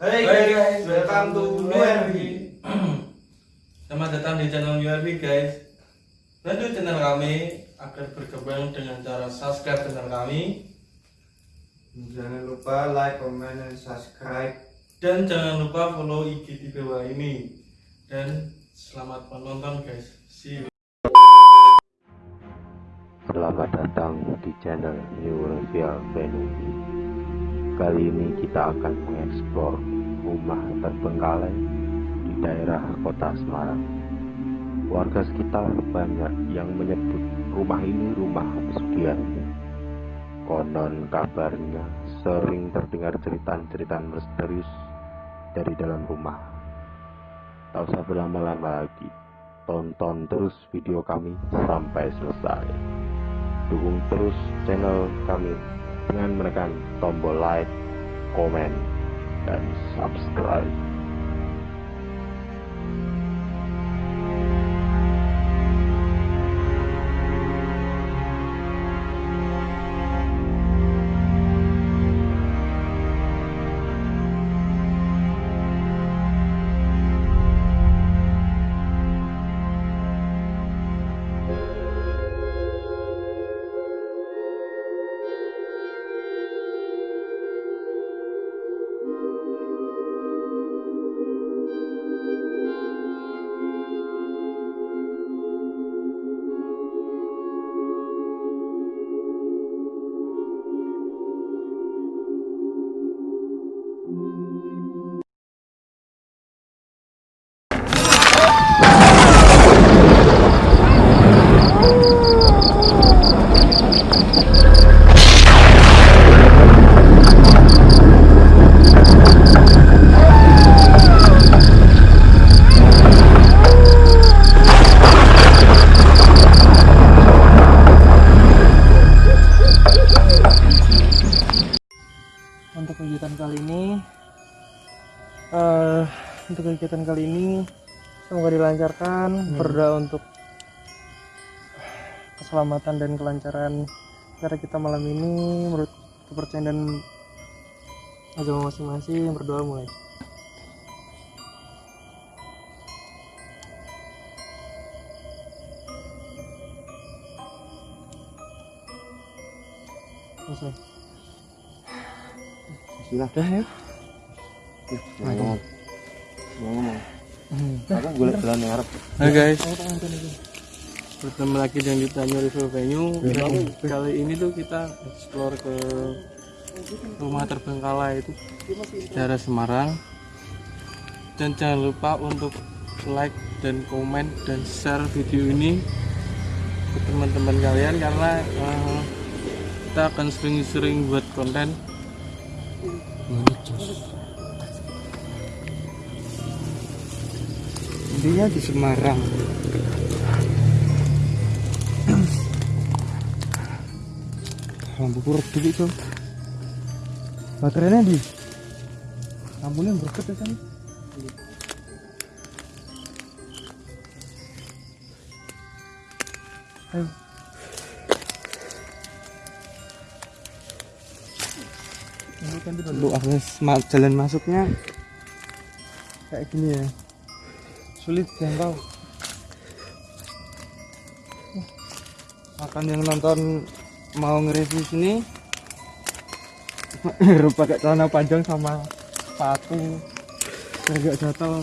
Hey guys, welcome to URV. Selamat datang di channel URV guys. Bantu channel kami agar berkembang dengan cara subscribe channel kami Jangan lupa like, comment, dan subscribe. dan jangan lupa follow IG di bawah ini. Dan selamat menonton guys. See you. Selamat datang di channel New Reveal Venue. Kali ini kita akan mengeksplor rumah terbengkalai di daerah kota Semarang. Warga sekitar banyak yang menyebut rumah ini rumah pesugihan. Konon kabarnya sering terdengar cerita-cerita misterius dari dalam rumah. Tak usah berlama-lama lagi, tonton terus video kami sampai selesai dukung terus channel kami dengan menekan tombol like, komen, dan subscribe. Kegiatan kali ini semoga dilancarkan. Berdoa untuk keselamatan dan kelancaran cara kita malam ini menurut kepercayaan dan agama masing-masing berdoa mulai. Selesai. Sudah ya. Ngomong. Jalan Arab. Hai guys, bertemu lagi dengan kita New Review Venue. Kali ini tuh kita explore ke rumah terbengkalai itu daerah Semarang. Dan jangan lupa untuk like dan komen dan share video ini ke teman-teman kalian karena eh, kita akan sering-sering buat konten. Intinya di Semarang. Lampu kurut dulu itu. Baterainya di. Lampunya berket ya kan? Ayo. Dulu akses jalan masuknya kayak gini ya sulit jangkau akan yang nonton mau nge-review sini harus pakai celana panjang sama sepatu biar gak jatuh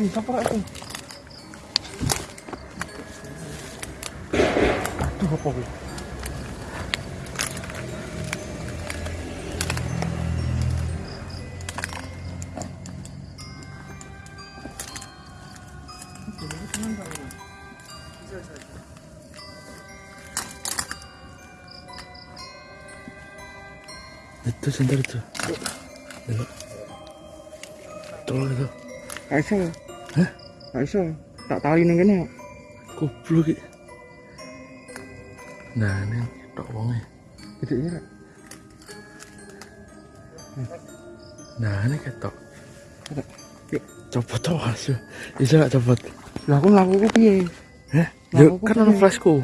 Ih, siapa itu? Aduh, apa gue? Itu sebentar itu. Tolong itu. Iso. Hah? Iso. Tak tali ning kene. Goblok iki. Nah, ini tok wonge. Gedeknya rek. Nah, ini ketok. Yuk. Copot to, Mas. Bisa gak copot? Lah aku mlaku ku piye? Lah, aku kan ono flashku.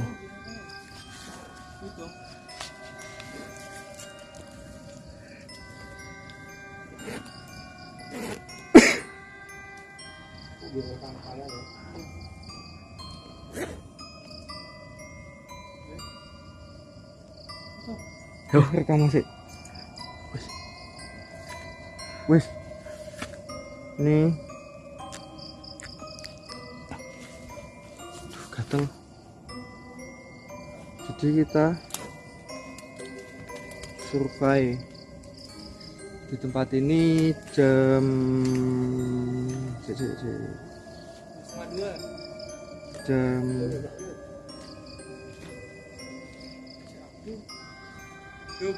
Yo. Rekam masih. Wis. Wis. Ini. Aduh, gatel. Jadi kita survei di tempat ini jam cek. jam Roh,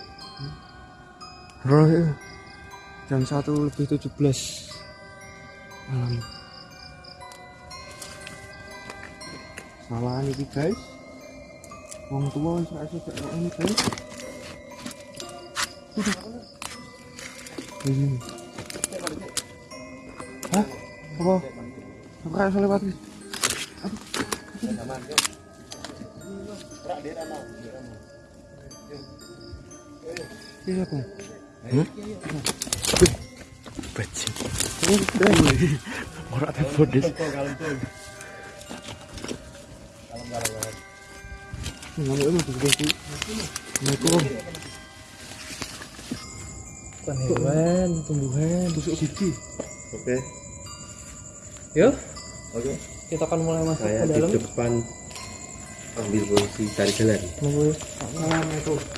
ya. jam satu lebih 17 malam. Salah ini guys. Wong tua saya suka ini guys. Ini. Hah? Apa? Apa kayak lewat Iya. Bajing. Ada tuh sih. Assalamualaikum. Hewan, tumbuhan. Tusuk gigi. Oke. Yuk, Oke. kita akan mulai masuk Saya ke di dalam. depan ambil posisi cari jalan. Nunggu. Assalamualaikum.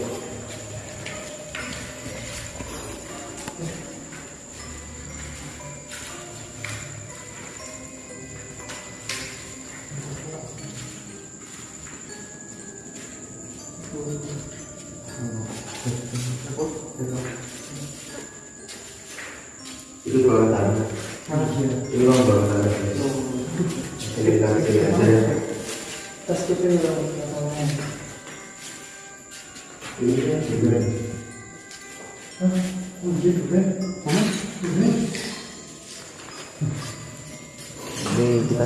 Ini kan juga. Ini kita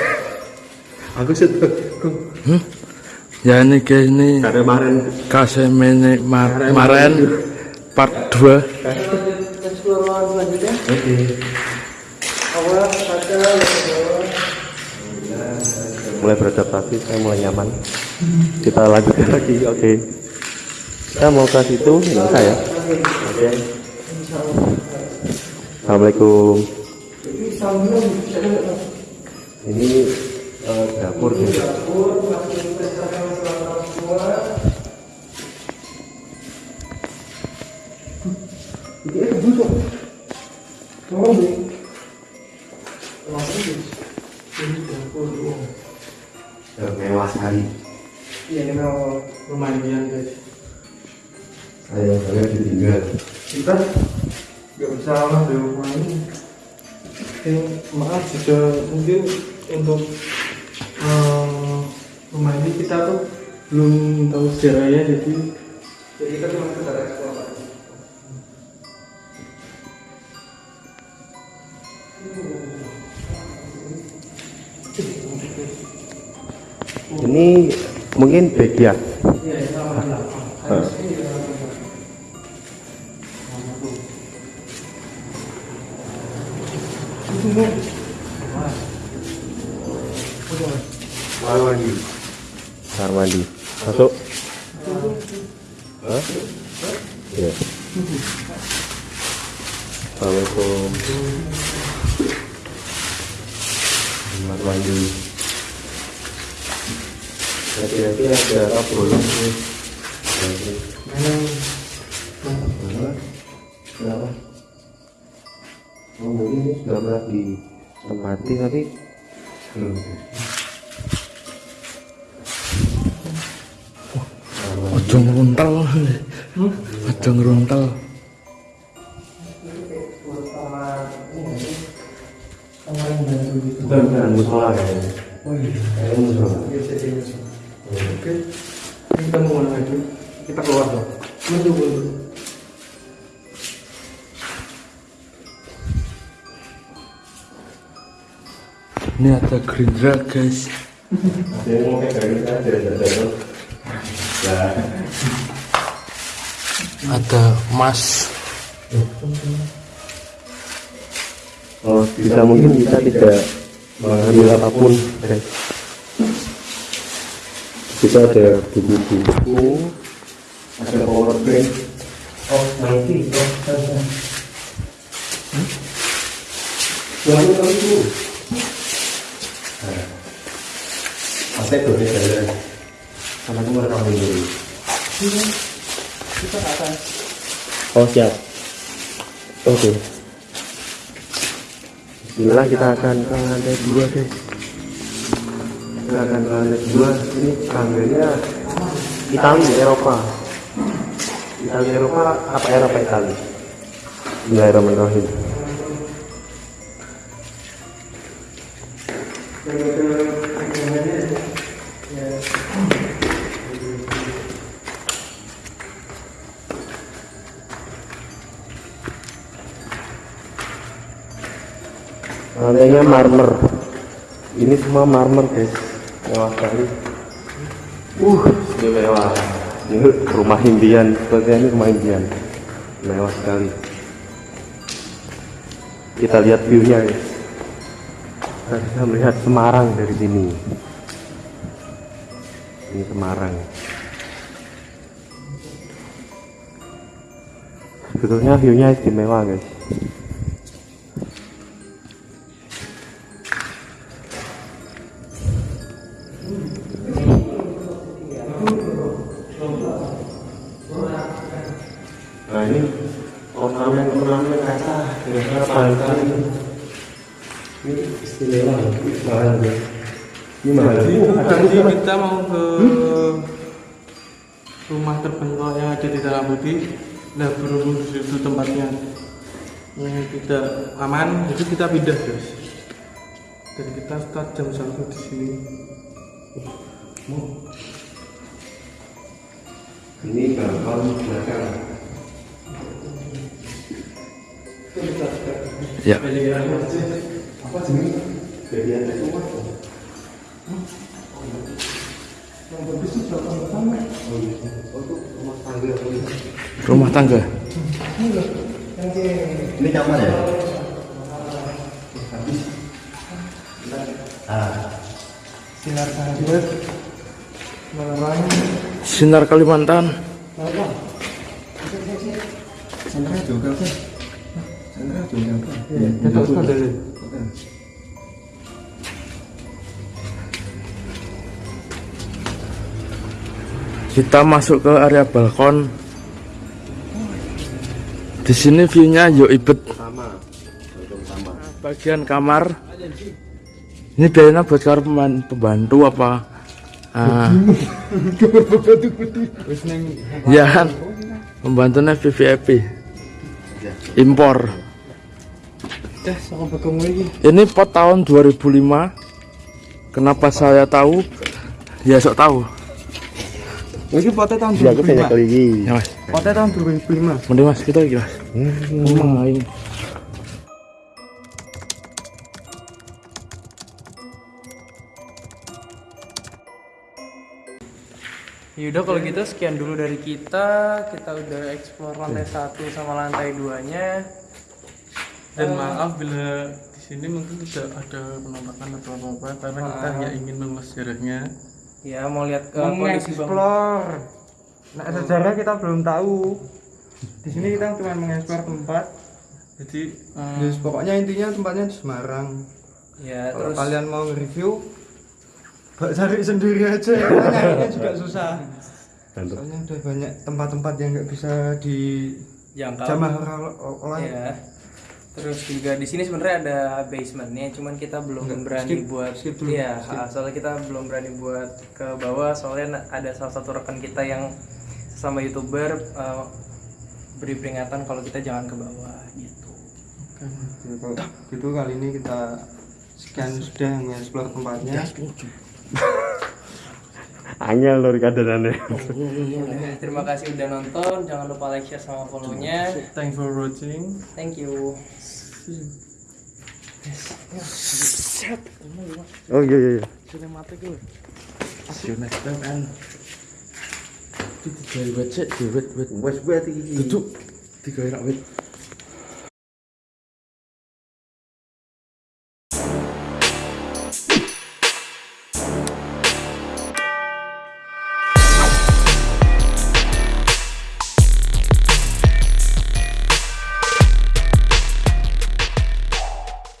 Aku sih ya ini guys ini karema ren kasih mene mar maren part 2 explore ruangan selanjutnya. Oke. Awal, kaca, bawah. mulai beradaptasi saya mulai nyaman. Kita lanjutkan lagi oke. Kita mau ke situ nggak usah ya oke. Assalamualaikum. Ini dapur nih. Eh, mewah sekali Iya, ini lumayan guys. saya banget ditinggal Kita nggak bisa ngambil rumah ini. Oke, maaf juga mungkin untuk belum tahu sejarahnya jadi jadi kita cuma sekedar ekspor ini mungkin bagian ya, ya, Kamar Masuk. Hah? Ya. Assalamualaikum. Kamar mandi. Hati-hati ada apa bolong sih. Kenapa? Oh, ini sudah pernah ditempati tapi belum. Ngeruntel. Bukan, bukan musola kayaknya. Oh iya. Kayaknya musola. Oke. Kita mau mana? Kita keluar dong. Ini ada Gerindra guys. Mau kayak ada ada ada. Ya, Ada Mas. oh bisa mungkin kita tidak mengambil apa pun. Kita ada buku-buku, ada power bank. Oh, nanti, oh. Hmm? Jangan lupa itu. Nah, pasti itu nih saya. Sama itu merekam dulu. Kita ke atas. Oh siap. Oke. Bismillah kita akan ke lantai dua guys. Kita akan ke lantai dua. Ini tangganya Itali Eropa. Itali Eropa apa Eropa Itali? Bismillahirrahmanirrahim. Marmer. Ini semua marmer guys. Mewah sekali. Uh, ini mewah. Ini rumah impian. Sepertinya ini rumah impian. Mewah sekali. Kita lihat view-nya guys. Kita bisa melihat Semarang dari sini. Ini Semarang. Sebetulnya view-nya istimewa guys. Kaca kira-kira kali ini. Istimewa, ini mahal ya. Ini mahal. Nanti kita mau ke rumah terpencil yang ada di dalam budi. Nah berhubung di situ tempatnya yang tidak aman, jadi kita pindah guys. Dan kita start jam satu di sini. Ini balkon belakang. Ya. Apa rumah. Yang bagus itu belakang pertama. Oh iya. Oh itu rumah tangga. oh iya. Rumah tangga. Ini kamar ya? Ah, Sinar. Menerang. Sinar Kalimantan. Apa? Sandra juga kan? Kita masuk ke area balkon. Di sini view-nya yo ibet. Bagian kamar. Ini biayanya buat kamar pemban- pembantu apa? Ah, ya kan. Pembantunya VVIP. Impor. Ini pot tahun 2005. Kenapa saya tahu? Ya sok tahu. Oh, Iki potnya tahun Iya, aku tanya 2005. kali ini. Ya mas. Potnya tahun 2005. Mending mas kita lagi mas. Emang ini. Yaudah kalau gitu sekian dulu dari kita. Kita udah explore lantai satu sama lantai duanya. Dan maaf bila di sini mungkin tidak ada penampakan atau apa apa karena kita Ah. hanya ingin mengulas sejarahnya. Ya mau lihat ke mengeksplor. Nah sejarah kita belum tahu. Di sini kita cuma mengeksplor tempat. Jadi eh, Yes, pokoknya intinya tempatnya di Semarang. Ya kalau terus kalian mau review Mbak cari sendiri aja. Karena nyarinya juga susah. Soalnya udah banyak tempat-tempat yang nggak bisa di jangkau. jamah orang orang Ya. Terus juga di sini sebenarnya ada basementnya, cuman kita belum Enggak, berani skip, buat. skip dulu, Iya, skip. soalnya kita belum berani buat ke bawah, soalnya ada salah satu rekan kita yang sama youtuber eh, beri peringatan kalau kita jangan ke bawah gitu. Ya, kalau gitu kali ini kita sekian sudah mengeksplor tempatnya Angel lur kadanane. Oke, Terima kasih udah nonton, jangan lupa like, share sama follow-nya. thanks for watching Thank you. Oh iya iya iya. See you next time and Iki digawe wet digawe wet wet. Iki. Duduk. Digawe rak wet.